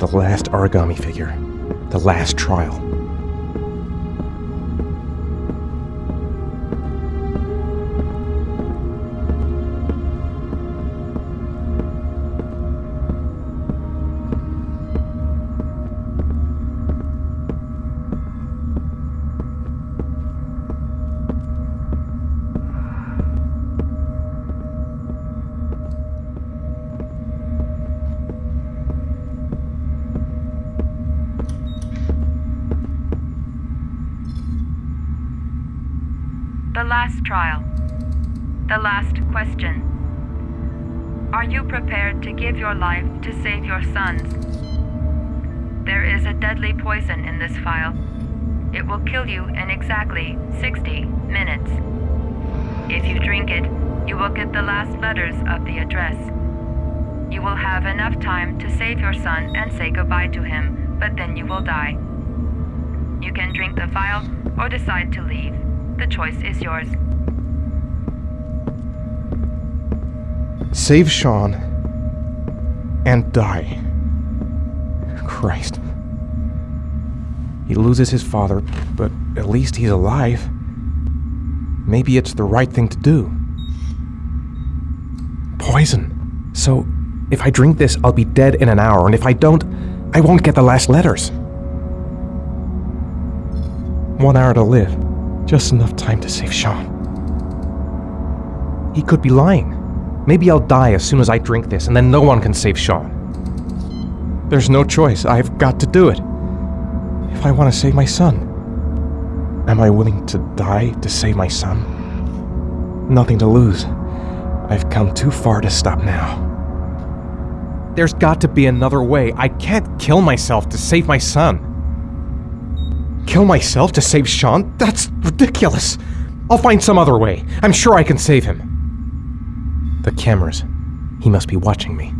The last origami figure. The last trial. Last trial. The last question. Are you prepared to give your life to save your sons? There is a deadly poison in this file. It will kill you in exactly 60 minutes. If you drink it, you will get the last letters of the address. You will have enough time to save your son and say goodbye to him, but then you will die. You can drink the vial or decide to leave. The choice is yours. Save Sean and die. Christ. He loses his father, but at least he's alive. Maybe it's the right thing to do. Poison. So, if I drink this, I'll be dead in an hour, and if I don't, I won't get the last letters. One hour to live. Just enough time to save Sean. He could be lying. Maybe I'll die as soon as I drink this, and then no one can save Sean. There's no choice. I've got to do it. If I want to save my son. Am I willing to die to save my son? Nothing to lose. I've come too far to stop now. There's got to be another way. I can't kill myself to save my son. Kill myself to save Sean? That's ridiculous. I'll find some other way. I'm sure I can save him. The cameras. He must be watching me.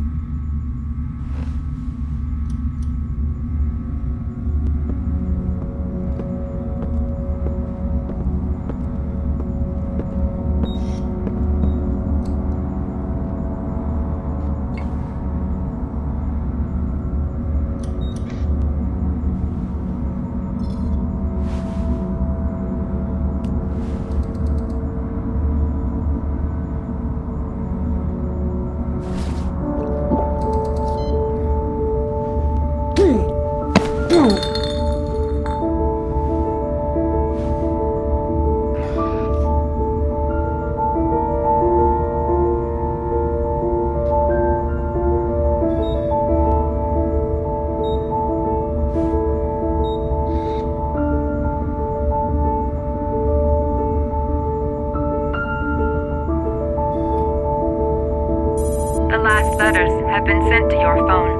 Letters have been sent to your phone.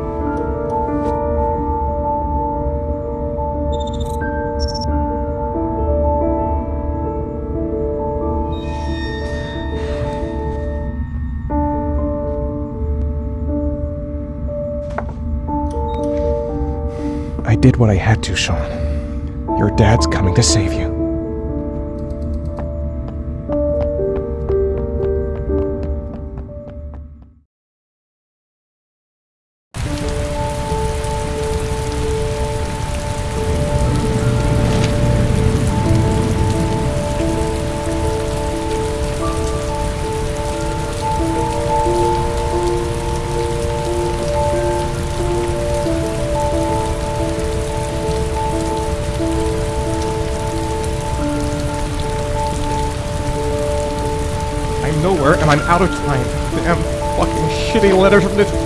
I did what I had to, Sean. Your dad's coming to save you.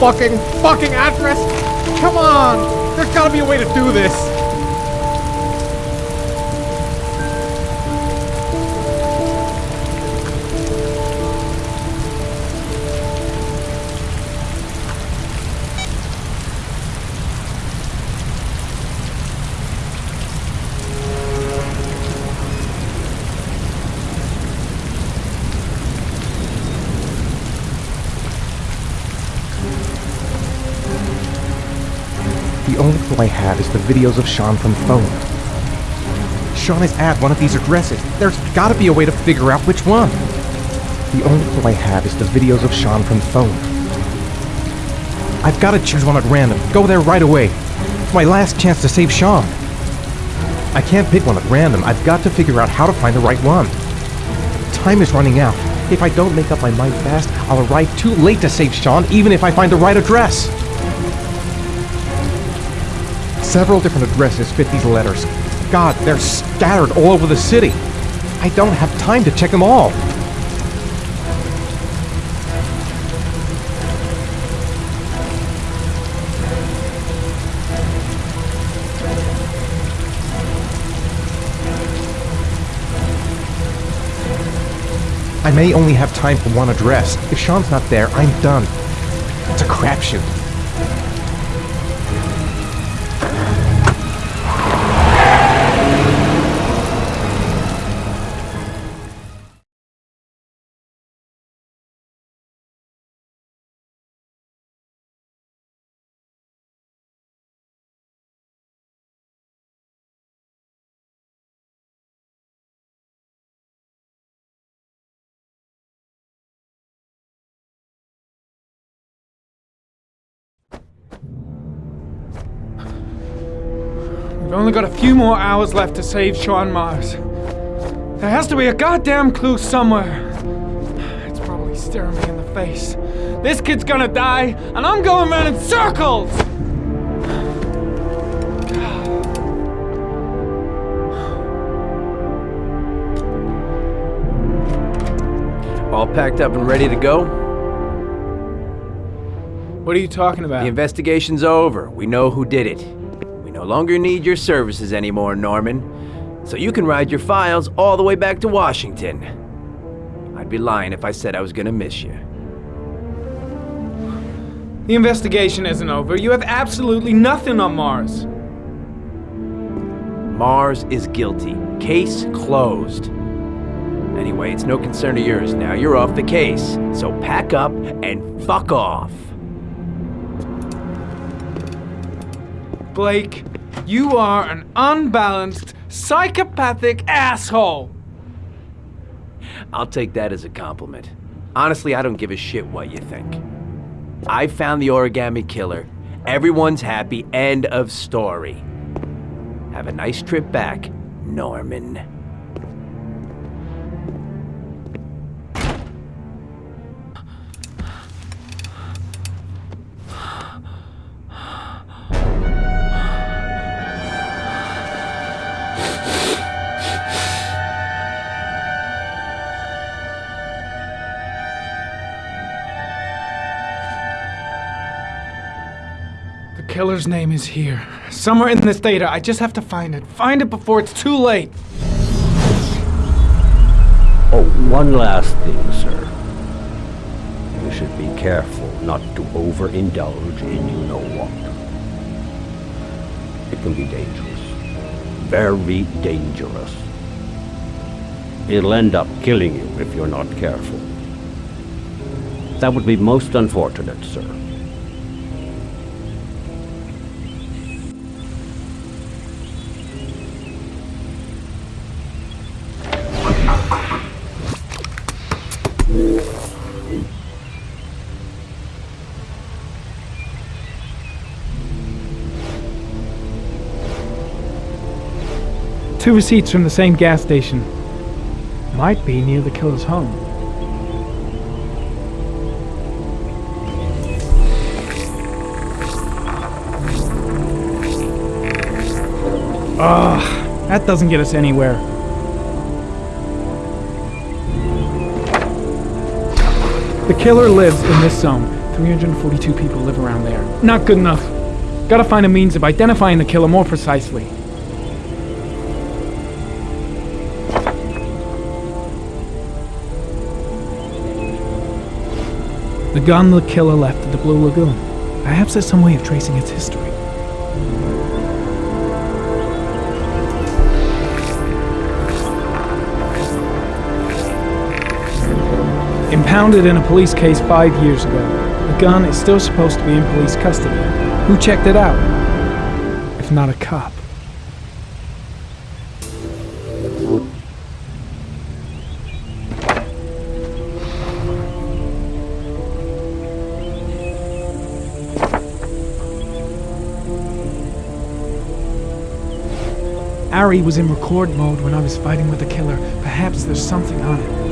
Fucking fucking address. Come on! There's gotta be a way to do this. Videos of Sean from phone. Sean is at one of these addresses. There's gotta be a way to figure out which one. The only clue I have is the videos of Sean from phone. I've got to choose one at random. Go there right away. It's my last chance to save Sean. I can't pick one at random. I've got to figure out how to find the right one. Time is running out. If I don't make up my mind fast, I'll arrive too late to save Sean, even if I find the right address. Several different addresses fit these letters. God, they're scattered all over the city. I don't have time to check them all. I may only have time for one address. If Sean's not there, I'm done. It's a crapshoot. We've only got a few more hours left to save Sean Mars. There has to be a goddamn clue somewhere. It's probably staring me in the face. This kid's gonna die, and I'm going around in circles! All packed up and ready to go? What are you talking about? The investigation's over. We know who did it. No longer need your services anymore, Norman. So you can ride your files all the way back to Washington. I'd be lying if I said I was gonna miss you. The investigation isn't over. You have absolutely nothing on Mars. Mars is guilty. Case closed. Anyway, it's no concern of yours now. You're off the case. So pack up and fuck off. Blake, you are an unbalanced, psychopathic asshole! I'll take that as a compliment. Honestly, I don't give a shit what you think. I found the origami killer. Everyone's happy. End of story. Have a nice trip back, Norman. Killer's name is here. Somewhere in this data. I just have to find it. Find it before it's too late. Oh, one last thing, sir. You should be careful not to overindulge in you know what. It can be dangerous. Very dangerous. It'll end up killing you if you're not careful. That would be most unfortunate, sir. Two receipts from the same gas station. Might be near the killer's home. Ugh, that doesn't get us anywhere. The killer lives in this zone. 342 people live around there. Not good enough. Gotta find a means of identifying the killer more precisely. Gun the killer left at the Blue Lagoon. Perhaps there's some way of tracing its history. Impounded in a police case five years ago, the gun is still supposed to be in police custody. Who checked it out? If not a cop. Ari was in record mode when I was fighting with the killer. Perhaps there's something on it.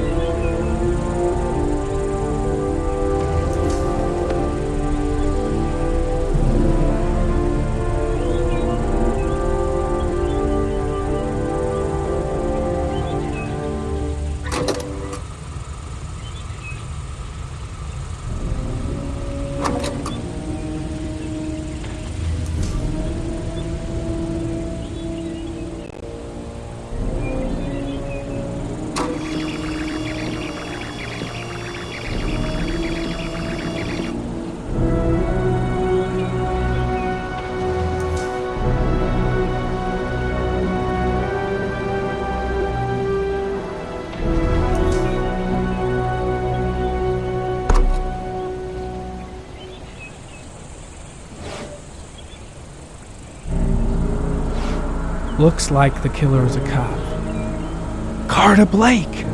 Looks like the killer is a cop. Carter Blake!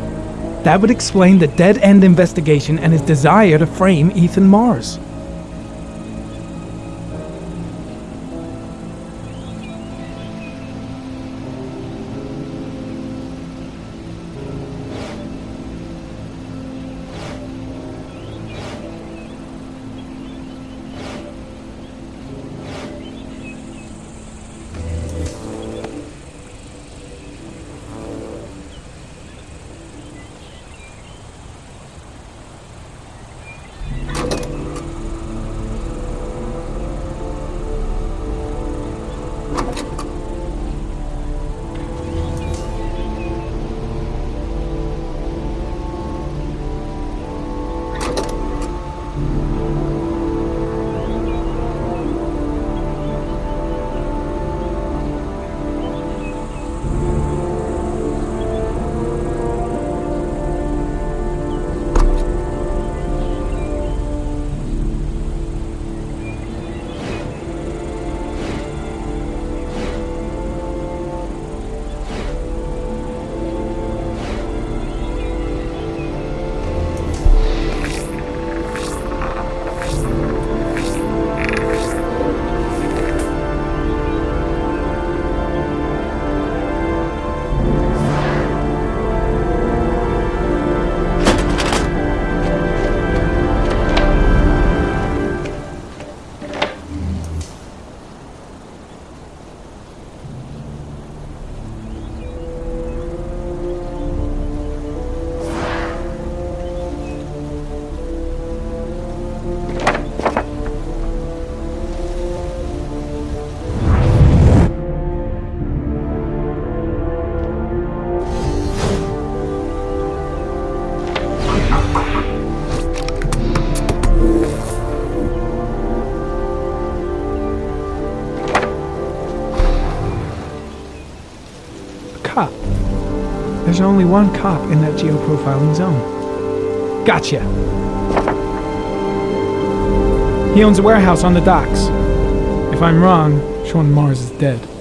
That would explain the dead end investigation and his desire to frame Ethan Mars. Only one cop in that geoprofiling zone. Gotcha. He owns a warehouse on the docks. If I'm wrong, Sean Mars is dead.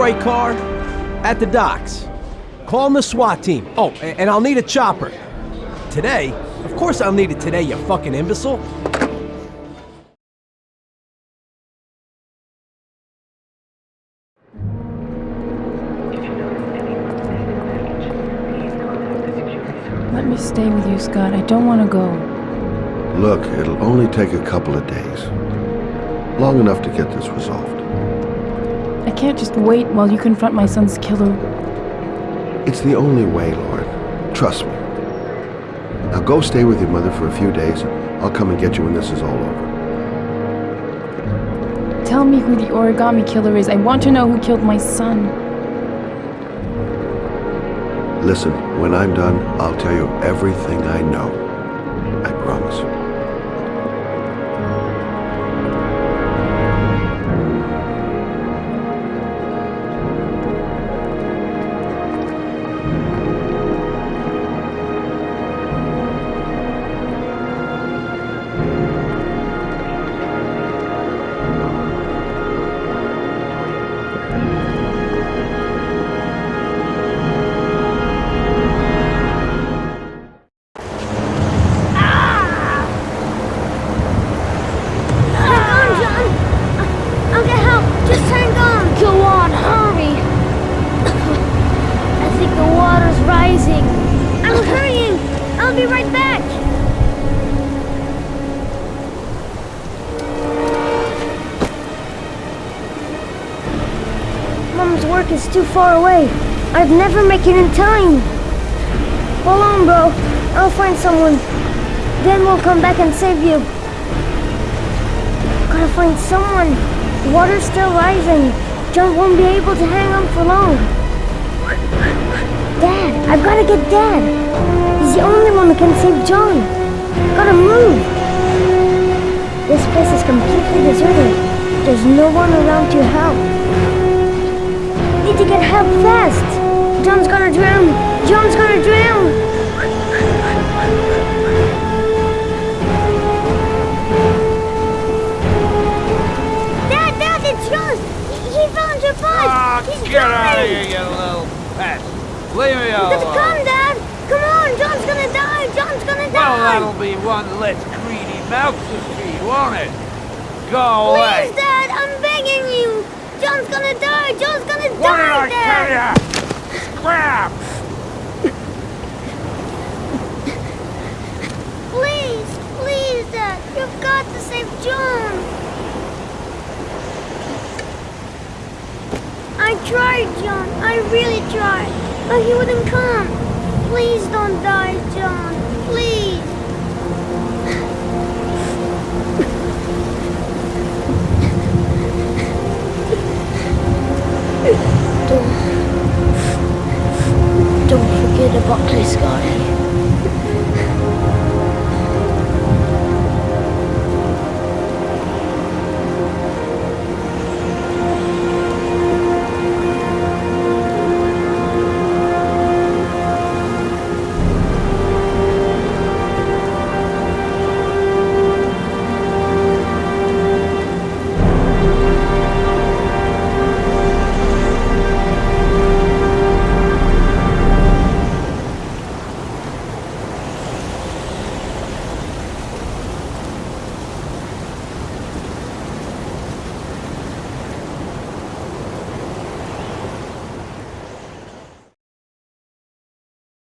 Sure right car? At the docks. Call in the SWAT team. Oh, and I'll need a chopper. Today? Of course I'll need it today, you fucking imbecile. Let me stay with you, Scott. I don't want to go. Look, it'll only take a couple of days. Long enough to get this resolved. I can't just wait while you confront my son's killer. It's the only way, Lauren. Trust me. Now go stay with your mother for a few days. I'll come and get you when this is all over. Tell me who the origami killer is. I want to know who killed my son. Listen, when I'm done, I'll tell you everything I know. I promise. Too far away. I'd never make it in time. Hold on, bro. I'll find someone. Then we'll come back and save you. Gotta find someone. The water's still rising. John won't be able to hang on for long. Dad, I've gotta get Dad. He's the only one who can save John. Gotta move. This place is completely deserted. There's no one around to help. Need to get help fast. John's gonna drown. John's gonna drown. Dad, Dad, it's John. He, your bus. Ah, He's get out of coming. here, you little pest. Leave me alone. come, Dad. Come on, John's gonna die. John's gonna die! Well, that'll be one less greedy mouth to feed, won't it? Go away. Please, Dad, I'm begging you. John's gonna die. John's gonna What did I Dad. tell ya? Scram! Please, please, Dad. You've got to save John. I tried, John. I really tried. But he wouldn't come. Please don't die, John. Don't, don't forget about this guy.